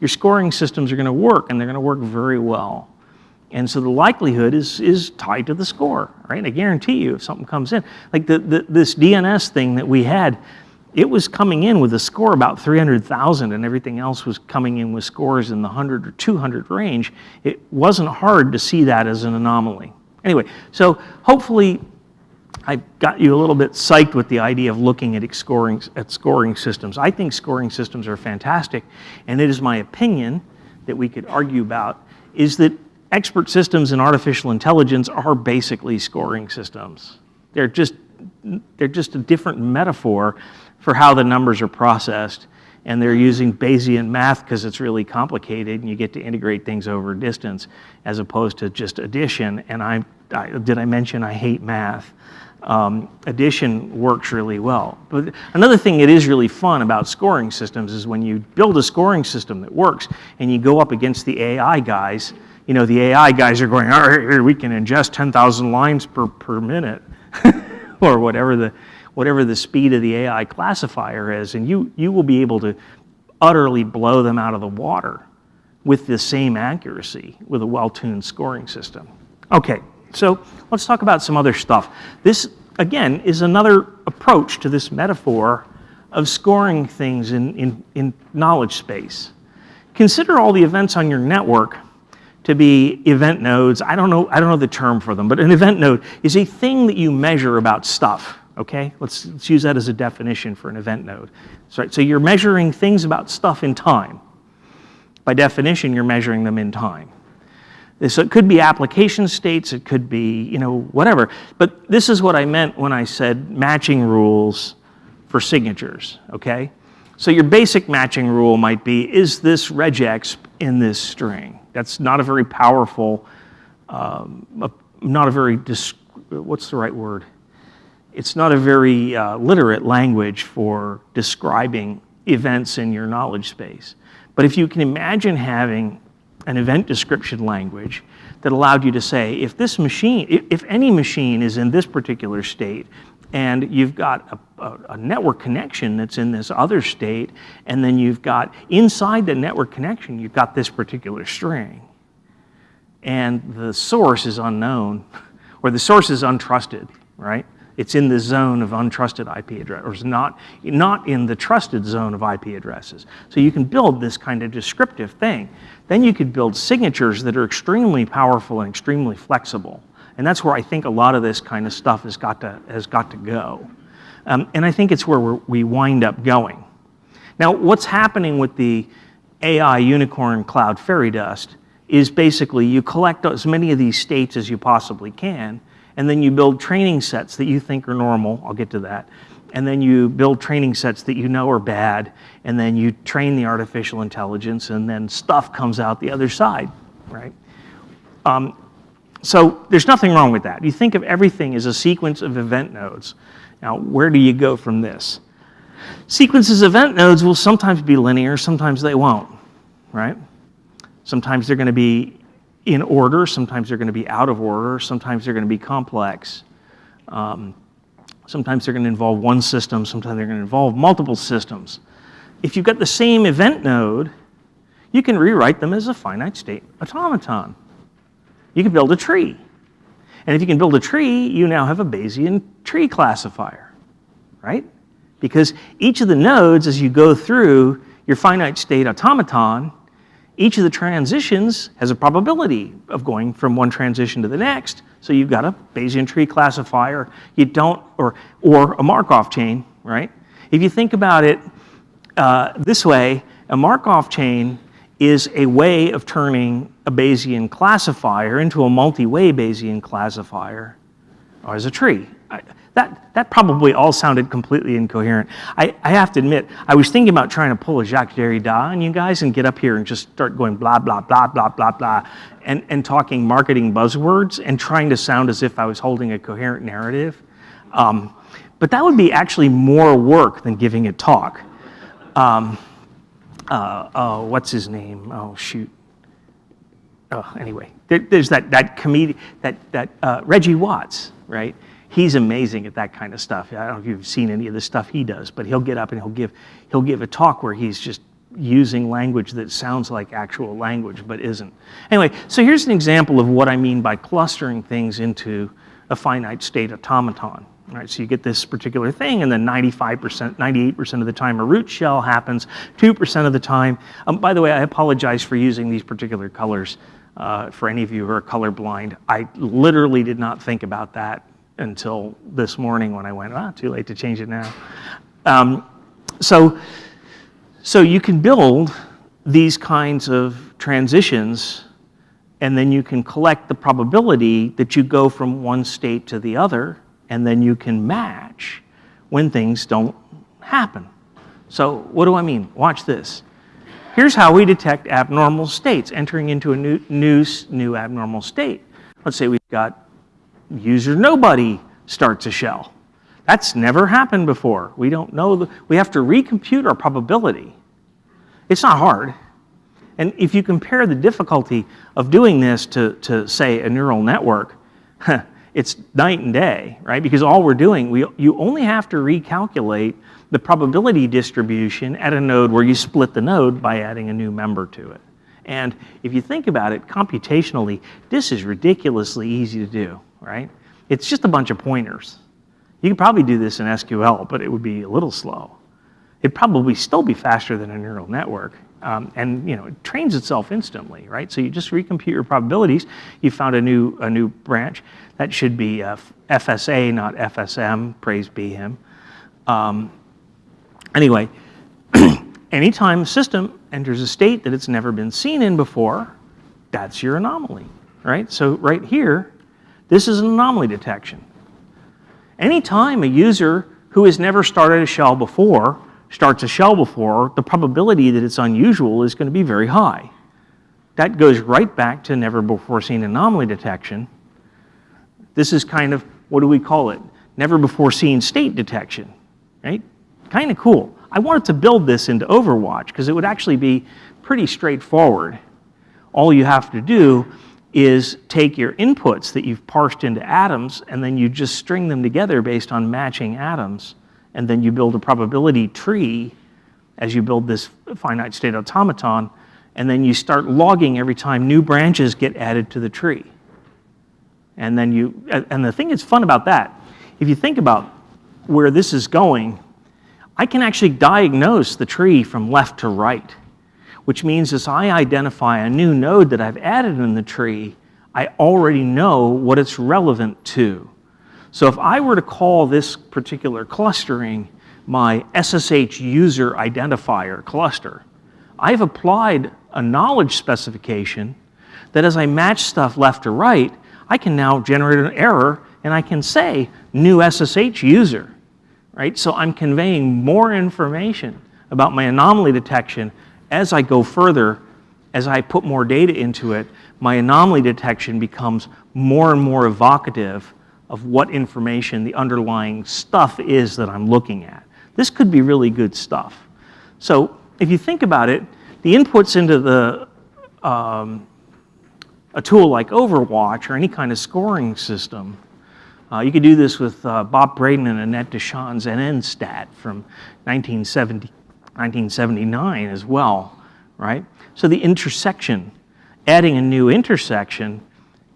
your scoring systems are going to work and they're going to work very well. And so the likelihood is, is tied to the score, right? I guarantee you if something comes in. Like the, the, this DNS thing that we had, it was coming in with a score about 300,000 and everything else was coming in with scores in the 100 or 200 range, it wasn't hard to see that as an anomaly. Anyway, so hopefully I got you a little bit psyched with the idea of looking at scoring, at scoring systems. I think scoring systems are fantastic, and it is my opinion that we could argue about is that expert systems in artificial intelligence are basically scoring systems. They're just, they're just a different metaphor for how the numbers are processed. And they're using Bayesian math because it's really complicated and you get to integrate things over distance as opposed to just addition. And I, I did I mention I hate math? Um, addition works really well. But another thing that is really fun about scoring systems is when you build a scoring system that works and you go up against the AI guys, you know, the AI guys are going, all right, we can ingest 10,000 lines per, per minute or whatever the, whatever the speed of the AI classifier is, and you, you will be able to utterly blow them out of the water with the same accuracy with a well-tuned scoring system. Okay, so let's talk about some other stuff. This, again, is another approach to this metaphor of scoring things in, in, in knowledge space. Consider all the events on your network to be event nodes. I don't know, I don't know the term for them, but an event node is a thing that you measure about stuff okay? Let's, let's use that as a definition for an event node. So, so you're measuring things about stuff in time. By definition, you're measuring them in time. So it could be application states, it could be, you know, whatever. But this is what I meant when I said matching rules for signatures, okay? So your basic matching rule might be, is this regex in this string? That's not a very powerful, um, not a very, what's the right word? It's not a very uh, literate language for describing events in your knowledge space. But if you can imagine having an event description language that allowed you to say, if this machine, if any machine is in this particular state, and you've got a, a, a, network connection that's in this other state, and then you've got, inside the network connection, you've got this particular string. And the source is unknown, or the source is untrusted, right? It's in the zone of untrusted IP address, or it's not, not in the trusted zone of IP addresses. So you can build this kind of descriptive thing. Then you could build signatures that are extremely powerful and extremely flexible. And that's where I think a lot of this kind of stuff has got to, has got to go. Um, and I think it's where we wind up going. Now, what's happening with the AI unicorn cloud fairy dust is basically you collect as many of these states as you possibly can, and then you build training sets that you think are normal, I'll get to that, and then you build training sets that you know are bad, and then you train the artificial intelligence, and then stuff comes out the other side, right? Um, so there's nothing wrong with that. You think of everything as a sequence of event nodes. Now, where do you go from this? Sequences of event nodes will sometimes be linear, sometimes they won't, right? Sometimes they're going to be in order, sometimes they're going to be out of order, sometimes they're going to be complex. Um, sometimes they're going to involve one system, sometimes they're going to involve multiple systems. If you've got the same event node, you can rewrite them as a finite state automaton. You can build a tree. And if you can build a tree, you now have a Bayesian tree classifier, right? Because each of the nodes, as you go through your finite state automaton, each of the transitions has a probability of going from one transition to the next. So you've got a Bayesian tree classifier. You don't, or, or a Markov chain, right? If you think about it uh, this way, a Markov chain is a way of turning a Bayesian classifier into a multi-way Bayesian classifier as a tree. I, that, that probably all sounded completely incoherent. I, I have to admit, I was thinking about trying to pull a Jacques Derrida on you guys and get up here and just start going blah, blah, blah, blah, blah, blah, and, and talking marketing buzzwords and trying to sound as if I was holding a coherent narrative. Um, but that would be actually more work than giving a talk. Um, uh, oh, what's his name? Oh, shoot. Oh, anyway, there, there's that, that comedian, that, that uh, Reggie Watts, right? He's amazing at that kind of stuff. I don't know if you've seen any of the stuff he does, but he'll get up and he'll give, he'll give a talk where he's just using language that sounds like actual language but isn't. Anyway, so here's an example of what I mean by clustering things into a finite state automaton, All right, so you get this particular thing, and then 95%, 98% of the time a root shell happens, 2% of the time. Um, by the way, I apologize for using these particular colors uh, for any of you who are colorblind. I literally did not think about that until this morning when I went, ah, too late to change it now. Um, so, so you can build these kinds of transitions and then you can collect the probability that you go from one state to the other and then you can match when things don't happen. So what do I mean? Watch this. Here's how we detect abnormal states, entering into a new, new, new abnormal state. Let's say we've got user nobody starts a shell. That's never happened before. We don't know, the, we have to recompute our probability. It's not hard. And if you compare the difficulty of doing this to, to say, a neural network, it's night and day, right? Because all we're doing, we, you only have to recalculate the probability distribution at a node where you split the node by adding a new member to it. And if you think about it computationally, this is ridiculously easy to do, right? It's just a bunch of pointers. You could probably do this in SQL, but it would be a little slow. It'd probably still be faster than a neural network. Um, and you know, it trains itself instantly, right? So you just recompute your probabilities. You found a new, a new branch. That should be uh, FSA, not FSM, praise be him. Um, anyway, anytime a system enters a state that it's never been seen in before, that's your anomaly, right? So right here, this is an anomaly detection. Anytime a user who has never started a shell before starts a shell before, the probability that it's unusual is going to be very high. That goes right back to never before seen anomaly detection. This is kind of, what do we call it? Never before seen state detection, right? Kind of cool. I wanted to build this into Overwatch because it would actually be pretty straightforward. All you have to do is take your inputs that you've parsed into atoms and then you just string them together based on matching atoms and then you build a probability tree as you build this finite state automaton, and then you start logging every time new branches get added to the tree. And then you, and the thing that's fun about that, if you think about where this is going, I can actually diagnose the tree from left to right, which means as I identify a new node that I've added in the tree, I already know what it's relevant to. So if I were to call this particular clustering my SSH user identifier cluster, I've applied a knowledge specification that as I match stuff left to right, I can now generate an error and I can say new SSH user, right? So I'm conveying more information about my anomaly detection as I go further, as I put more data into it, my anomaly detection becomes more and more evocative of what information the underlying stuff is that I'm looking at. This could be really good stuff. So if you think about it, the inputs into the um, a tool like Overwatch or any kind of scoring system, uh, you could do this with uh, Bob Braden and Annette DeSchon NNStat from 1970, 1979 as well, right? So the intersection, adding a new intersection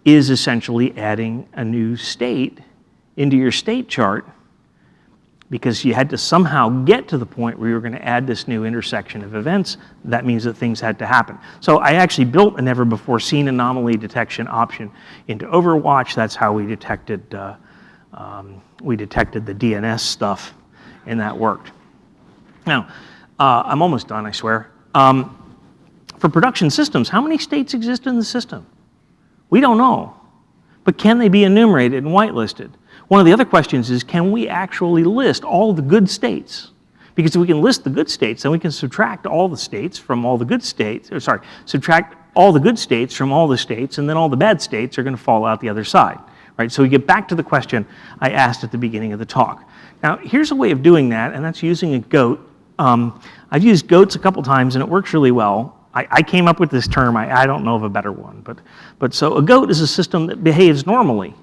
is essentially adding a new state into your state chart because you had to somehow get to the point where you were going to add this new intersection of events. That means that things had to happen. So I actually built a never before seen anomaly detection option into Overwatch. That's how we detected, uh, um, we detected the DNS stuff and that worked. Now, uh, I'm almost done, I swear. Um, for production systems, how many states exist in the system? We don't know. But can they be enumerated and whitelisted? One of the other questions is, can we actually list all the good states? Because if we can list the good states, then we can subtract all the states from all the good states, or sorry, subtract all the good states from all the states, and then all the bad states are going to fall out the other side. Right? So we get back to the question I asked at the beginning of the talk. Now, here's a way of doing that, and that's using a goat. Um, I've used goats a couple times, and it works really well. I, I came up with this term. I, I don't know of a better one. But, but so a goat is a system that behaves normally.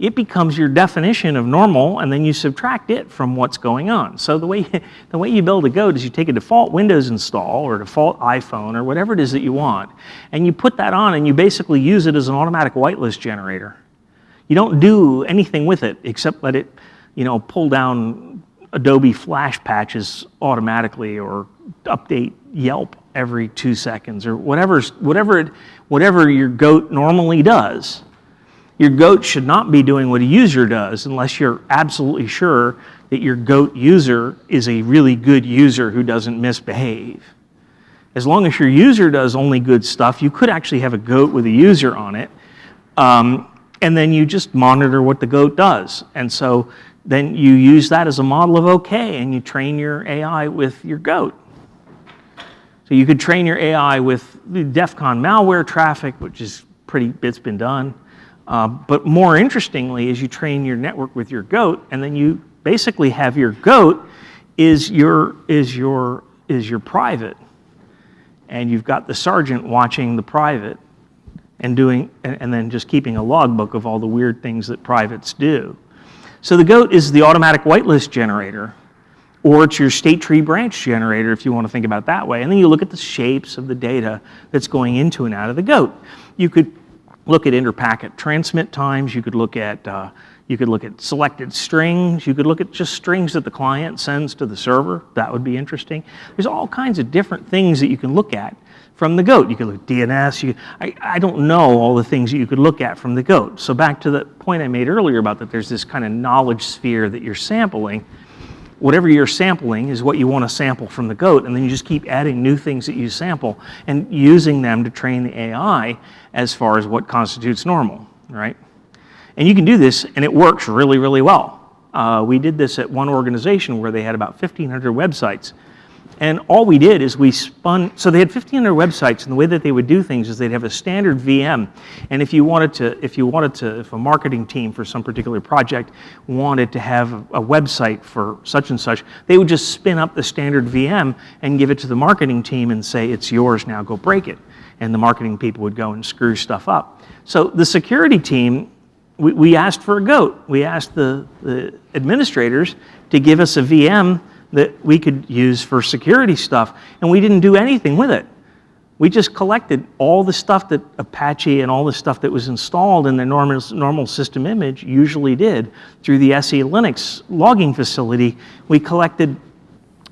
It becomes your definition of normal, and then you subtract it from what's going on. So the way, the way you build a goat is you take a default Windows install or a default iPhone or whatever it is that you want, and you put that on, and you basically use it as an automatic whitelist generator. You don't do anything with it except let it you know, pull down Adobe Flash patches automatically or update Yelp every two seconds or whatever, whatever, it, whatever your goat normally does. Your goat should not be doing what a user does unless you're absolutely sure that your goat user is a really good user who doesn't misbehave. As long as your user does only good stuff, you could actually have a goat with a user on it, um, and then you just monitor what the goat does. And so then you use that as a model of okay, and you train your AI with your goat. So you could train your AI with the DEF CON malware traffic, which is pretty, it's been done. Uh, but more interestingly is you train your network with your goat, and then you basically have your goat is your, is your, is your private. And you've got the sergeant watching the private and doing, and, and then just keeping a logbook of all the weird things that privates do. So the GOAT is the automatic whitelist generator, or it's your state tree branch generator if you want to think about it that way. And then you look at the shapes of the data that's going into and out of the GOAT. You could look at interpacket transmit times, you could look at uh, you could look at selected strings. You could look at just strings that the client sends to the server. That would be interesting. There's all kinds of different things that you can look at from the GOAT. You could look at DNS. You, I, I don't know all the things that you could look at from the GOAT. So back to the point I made earlier about that there's this kind of knowledge sphere that you're sampling. Whatever you're sampling is what you want to sample from the GOAT, and then you just keep adding new things that you sample and using them to train the AI as far as what constitutes normal, right? And you can do this, and it works really, really well. Uh, we did this at one organization where they had about 1,500 websites. And all we did is we spun, so they had 1,500 websites, and the way that they would do things is they'd have a standard VM. And if you wanted to, if you wanted to, if a marketing team for some particular project wanted to have a, a website for such and such, they would just spin up the standard VM and give it to the marketing team and say, it's yours now, go break it. And the marketing people would go and screw stuff up. So the security team we, we asked for a goat. We asked the, the administrators to give us a VM that we could use for security stuff, and we didn't do anything with it. We just collected all the stuff that Apache and all the stuff that was installed in the normal, normal system image usually did through the SE Linux logging facility. We collected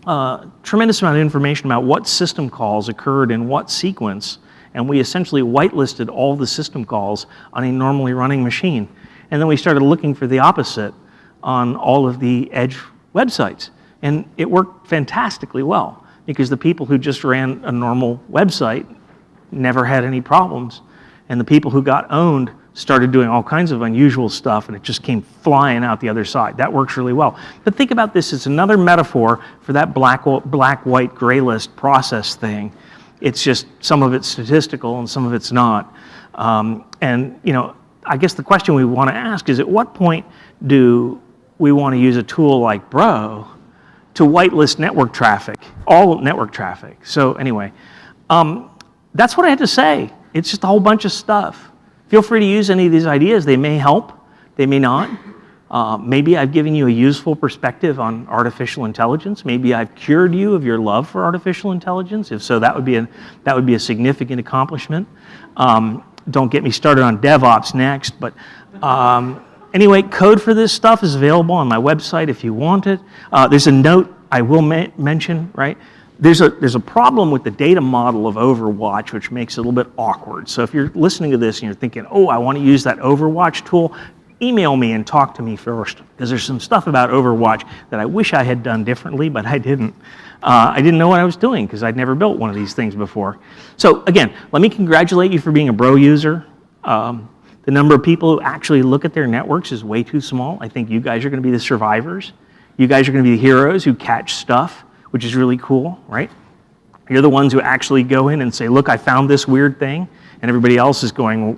a uh, tremendous amount of information about what system calls occurred in what sequence and we essentially whitelisted all the system calls on a normally running machine. And then we started looking for the opposite on all of the edge websites. And it worked fantastically well because the people who just ran a normal website never had any problems. And the people who got owned started doing all kinds of unusual stuff and it just came flying out the other side. That works really well. But think about this as another metaphor for that black, black white, gray list process thing it's just some of it's statistical and some of it's not. Um, and you know, I guess the question we want to ask is at what point do we want to use a tool like Bro to whitelist network traffic, all network traffic. So anyway, um, that's what I had to say. It's just a whole bunch of stuff. Feel free to use any of these ideas. They may help, they may not. Uh, maybe I've given you a useful perspective on artificial intelligence. Maybe I've cured you of your love for artificial intelligence. If so, that would be a, that would be a significant accomplishment. Um, don't get me started on DevOps next, but um, anyway, code for this stuff is available on my website if you want it. Uh, there's a note I will mention, right? There's a, there's a problem with the data model of Overwatch, which makes it a little bit awkward. So if you're listening to this and you're thinking, oh, I want to use that Overwatch tool, email me and talk to me first because there's some stuff about Overwatch that I wish I had done differently, but I didn't. Uh, I didn't know what I was doing because I'd never built one of these things before. So again, let me congratulate you for being a Bro user. Um, the number of people who actually look at their networks is way too small. I think you guys are going to be the survivors. You guys are going to be the heroes who catch stuff, which is really cool, right? You're the ones who actually go in and say, look, I found this weird thing and everybody else is going,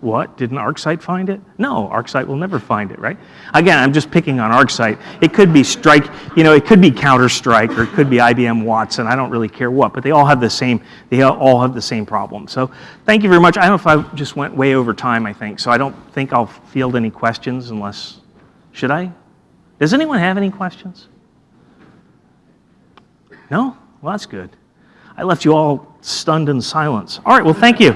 what? Didn't ArcSight find it? No, ArcSight will never find it, right? Again, I'm just picking on ArcSight. It could be Strike, you know, it could be Counter-Strike or it could be IBM Watson. I don't really care what, but they all have the same, they all have the same problem. So thank you very much. I don't know if I just went way over time, I think, so I don't think I'll field any questions unless, should I? Does anyone have any questions? No? Well, that's good. I left you all stunned in silence. All right, well, thank you.